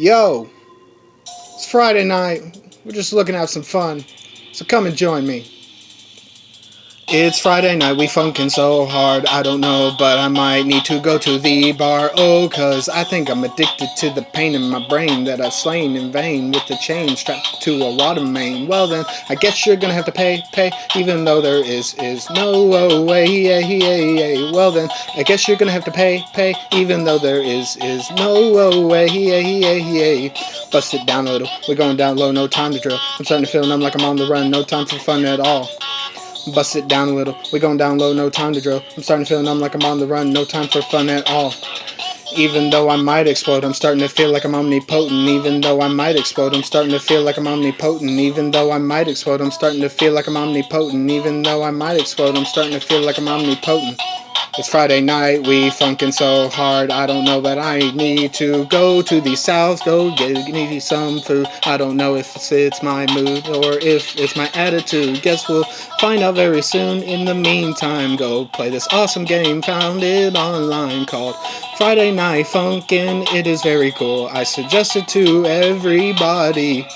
Yo, it's Friday night. We're just looking to have some fun. So come and join me. It's Friday night, we funkin' so hard, I don't know, but I might need to go to the bar, oh, cause I think I'm addicted to the pain in my brain that I've slain in vain with the chain strapped to a of mane. Well then, I guess you're gonna have to pay, pay, even though there is, is no way, yeah, yeah, yeah. Well then, I guess you're gonna have to pay, pay, even though there is, is no way, yeah, yeah, yeah. Bust it down a little, we're going down low, no time to drill. I'm starting to feel numb like I'm on the run, no time for fun at all. Bust it down a little. We going down low, no time to drill. I'm starting to feel numb like I'm on the run, no time for fun at all. Even though I might explode, I'm starting to feel like I'm omnipotent. Even though I might explode, I'm starting to feel like I'm omnipotent. Even though I might explode, I'm starting to feel like I'm omnipotent. Even though I might explode, I'm starting to feel like I'm omnipotent. It's Friday night, we funkin' so hard. I don't know, but I need to go to the south, go get me some food. I don't know if it's my mood or if it's my attitude. Guess we'll find out very soon. In the meantime, go play this awesome game found it online called Friday Night Funkin'. It is very cool. I suggest it to everybody.